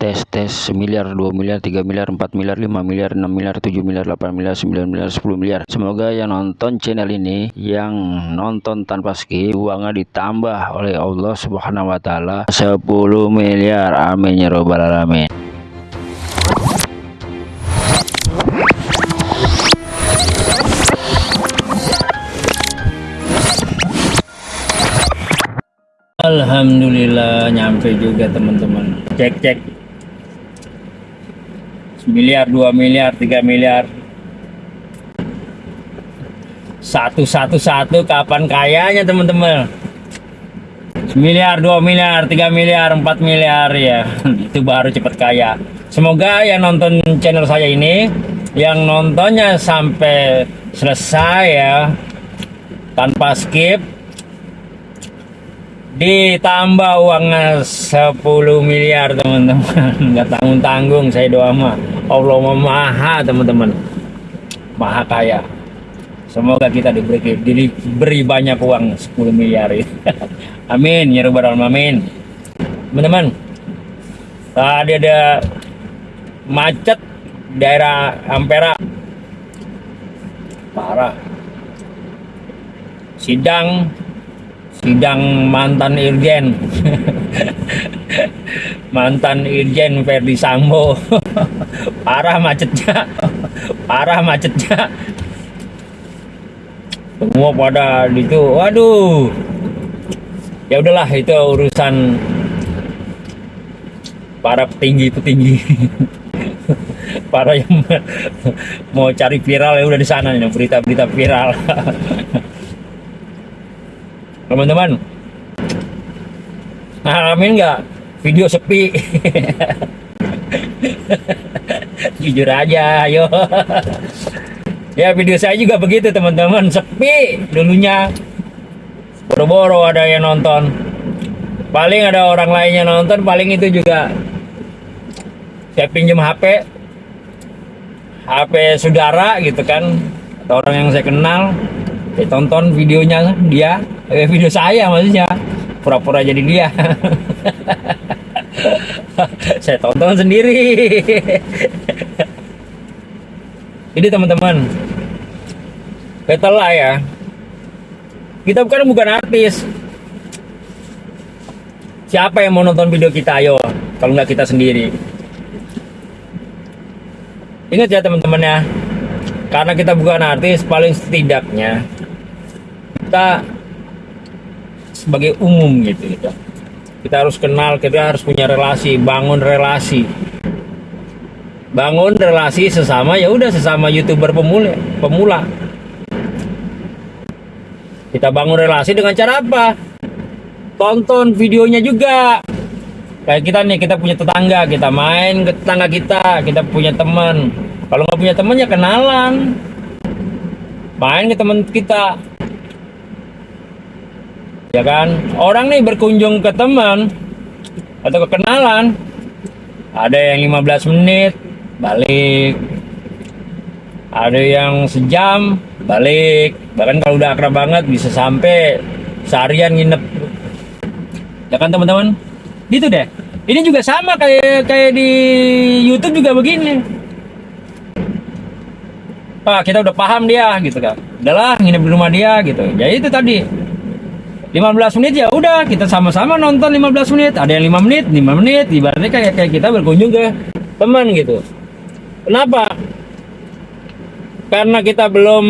tes tes semiliar 2 miliar 3 miliar 4 miliar 5 miliar 6 miliar 7 miliar 8 miliar 9 miliar 10 miliar. Semoga yang nonton channel ini yang nonton tanpa skip uangnya ditambah oleh Allah subhanahu wa ta'ala. 10 miliar. Amin ya robbal alamin. Alhamdulillah nyampe juga teman-teman. Cek cek miliar, 2 miliar, 3 miliar. Satu satu satu kapan kayanya teman-teman? Miliar, 2 miliar, 3 miliar, 4 miliar ya. Itu baru cepat kaya. Semoga yang nonton channel saya ini yang nontonnya sampai selesai ya tanpa skip ditambah uangnya 10 miliar teman-teman nggak tanggung-tanggung saya doa mah Allah maha teman-teman. Maha kaya. Semoga kita diberi diberi banyak uang 10 miliar. Ya. amin ya rabbal alamin. Teman-teman tadi ada macet daerah Ampera. Parah. Sidang sidang mantan Irjen mantan Irjen Ferdi Sambo. Parah macetnya parah macetnya semua pada itu waduh. Ya udahlah itu urusan para petinggi-petinggi. Para yang mau cari viral ya udah di sana nih berita-berita viral. Teman-teman ngalamin nggak video sepi. Jujur aja ayo ya video saya juga begitu teman-teman. Sepi dulunya. Boro-boro ada yang nonton. Paling ada orang lainnya nonton paling itu juga saya pinjam HP HP saudara gitu kan. Atau orang yang saya kenal. Saya tonton videonya dia. Eh, video saya maksudnya. Pura-pura jadi dia saya tonton sendiri. Jadi teman-teman. Lah ya. Kita bukan bukan artis. Siapa yang mau nonton video kita? Ayo. Kalau nggak kita sendiri. Ingat ya teman-teman ya. Karena kita bukan artis paling setidaknya kita sebagai umum gitu, gitu kita harus kenal kita harus punya relasi bangun relasi. Bangun relasi sesama ya udah sesama youtuber pemula pemula. Kita bangun relasi dengan cara apa? Tonton videonya juga. Kayak kita nih kita punya tetangga kita main ke tetangga kita kita punya teman. Kalau nggak punya teman ya kenalan. Main ke teman kita ya kan? Orang nih berkunjung ke teman atau ke kenalan. Ada yang 15 menit balik. Ada yang sejam balik. Bahkan kalau udah akrab banget bisa sampai seharian nginep. Ya kan teman-teman? Gitu deh. Ini juga sama kayak kayak di YouTube juga begini. Pak kita udah paham dia gitu kan? Udahlah nginep di rumah dia gitu. Ya itu tadi 15 menit ya udah kita sama-sama nonton 15 menit. Ada yang 5 menit 5 menit ibaratnya kayak kayak kita berkunjung ke teman gitu. Kenapa? Karena kita belum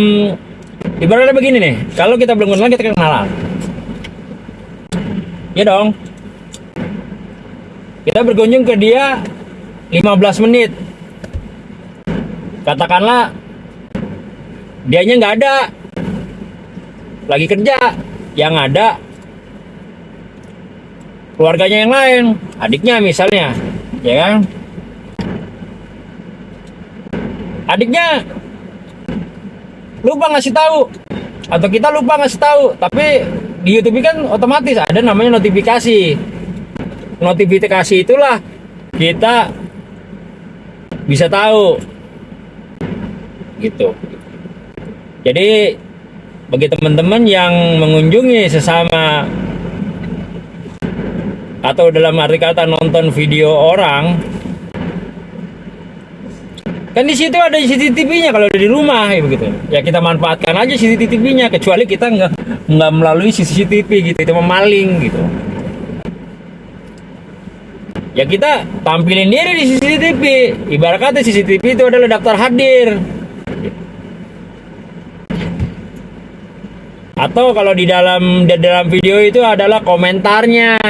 ibaratnya begini nih kalau kita belum kenal kita kenalan. Ya dong. Kita berkunjung ke dia 15 menit. Katakanlah dianya nggak ada. Lagi kerja yang ada keluarganya yang lain adiknya misalnya ya kan? Adiknya lupa ngasih tahu atau kita lupa ngasih tahu tapi di YouTube kan otomatis ada namanya notifikasi. Notifikasi itulah kita bisa tahu. Gitu. Jadi bagi teman-teman yang mengunjungi sesama atau dalam arti kata nonton video orang kan di situ ada CCTV-nya kalau di rumah ya begitu. Ya kita manfaatkan aja CCTV-nya kecuali kita nggak nggak melalui CCTV gitu itu memaling gitu. Ya kita tampilin diri di CCTV ibarat kata CCTV itu adalah daftar hadir atau kalau di dalam di dalam video itu adalah komentarnya.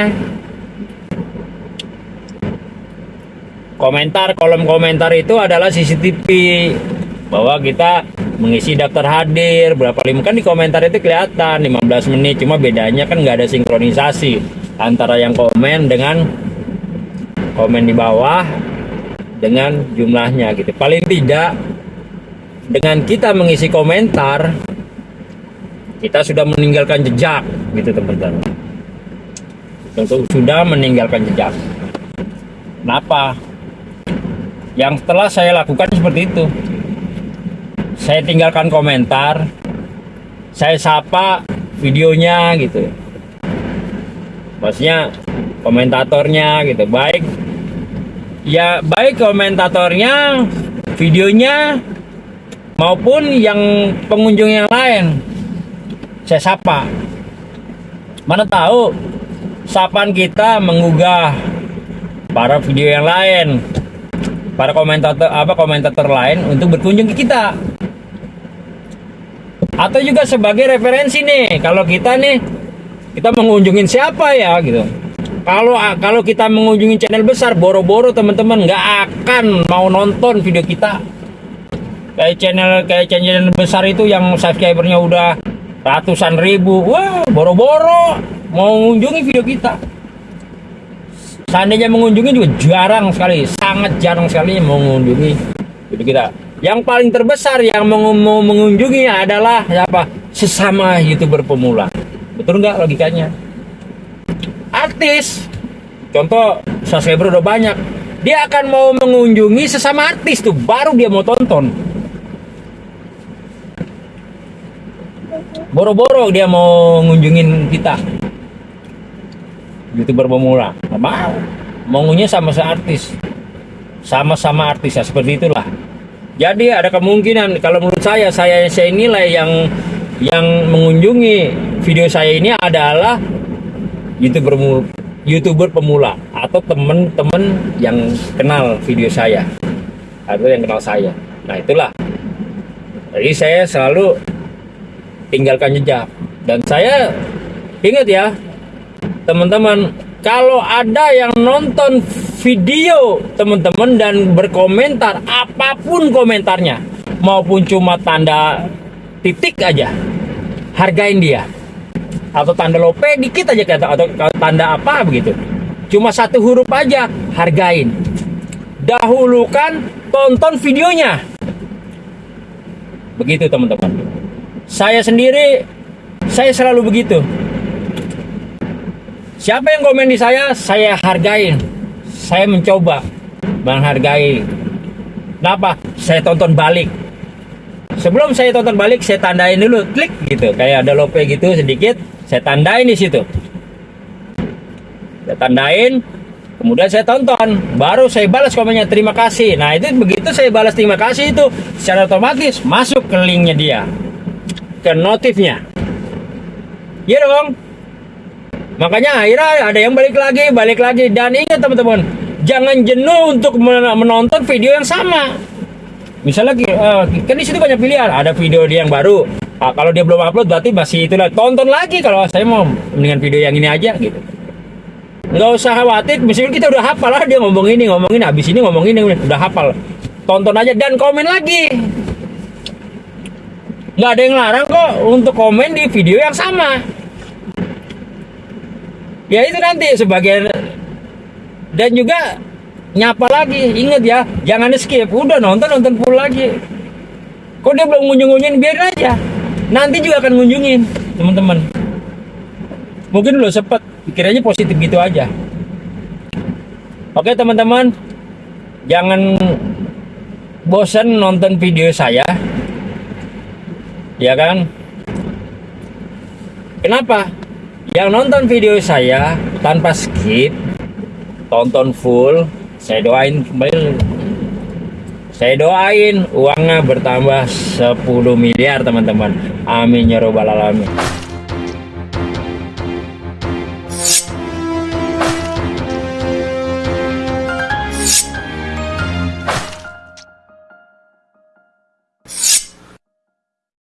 Komentar kolom komentar itu adalah CCTV bahwa kita mengisi daftar hadir berapa lima kan di komentar itu kelihatan 15 menit cuma bedanya kan nggak ada sinkronisasi antara yang komen dengan komen di bawah dengan jumlahnya gitu. Paling tidak dengan kita mengisi komentar kita sudah meninggalkan jejak gitu teman-teman. Untuk sudah meninggalkan jejak. Kenapa? Yang setelah saya lakukan seperti itu. Saya tinggalkan komentar saya sapa videonya gitu. Maksudnya komentatornya gitu. Baik. Ya baik komentatornya videonya maupun yang pengunjung yang lain saya sapa. Mana tahu sapan kita menggugah para video yang lain para komentator apa komentator lain untuk berkunjung ke kita. Atau juga sebagai referensi nih kalau kita nih kita mengunjungin siapa ya gitu. Kalau kalau kita mengunjungi channel besar boro-boro teman-teman nggak akan mau nonton video kita. Kayak channel kayak channel besar itu yang subscribernya udah ratusan ribu. Wah boro-boro. Mau mengunjungi video kita. Seandainya mengunjungi juga jarang sekali. Sangat jarang sekali mengunjungi itu kita. Yang paling terbesar yang mau mengunjungi adalah siapa? Sesama youtuber pemula. Betul nggak logikanya? Artis. Contoh subscriber udah banyak. Dia akan mau mengunjungi sesama artis tuh. Baru dia mau tonton boro-boro dia mau ngunjungin kita. Youtuber pemula. Mau. Maunya sama sama artis sama-sama artis ya seperti itulah. Jadi ada kemungkinan kalau menurut saya saya saya nilai yang yang mengunjungi video saya ini adalah youtuber youtuber pemula atau teman-teman yang kenal video saya atau yang kenal saya. Nah itulah. Jadi saya selalu tinggalkan jejak. Dan saya ingat ya teman-teman kalau ada yang nonton video teman-teman dan berkomentar apa pun komentarnya maupun cuma tanda titik aja hargain dia. Atau tanda lope dikit aja kata atau tanda apa begitu. Cuma satu huruf aja hargain. Dahulukan tonton videonya. Begitu teman-teman saya sendiri saya selalu begitu Siapa yang komen di saya, saya hargain. Saya mencoba menghargai. Kenapa? Saya tonton balik. Sebelum saya tonton balik, saya tandain dulu, klik gitu. Kayak ada lope gitu sedikit, saya tandain di situ. Saya tandain, kemudian saya tonton, baru saya balas komennya terima kasih. Nah itu begitu saya balas terima kasih itu secara otomatis masuk ke linknya dia, ke notifnya. Iya dong, Makanya akhirnya ada yang balik lagi, balik lagi. Dan ingat teman-teman, jangan jenuh untuk menonton video yang sama. Misalnya uh, kan di situ banyak pilihan. Ada video dia yang baru. Nah, kalau dia belum upload berarti masih itulah. Tonton lagi kalau saya mau dengan video yang ini aja gitu. Nggak usah khawatir, misalnya kita udah hafal lah dia ngomong ini, ngomong ini, habis ini ngomong ini, udah hafal. Tonton aja dan komen lagi. Nggak ada yang larang kok untuk komen di video yang sama. Ya itu nanti sebagian. Dan juga nyapa lagi inget ya jangan skip udah nonton nonton full lagi. Kok dia belum ngunjung-ngunjungin biar aja. Nanti juga akan ngunjungin teman-teman. Mungkin lo sempet pikirannya positif gitu aja. Oke teman-teman. Jangan bosan nonton video saya ya kan kenapa yang nonton video saya tanpa skip tonton full saya doain kembali Saya doain uangnya bertambah 10 miliar teman-teman. Amin ya robbal alamin.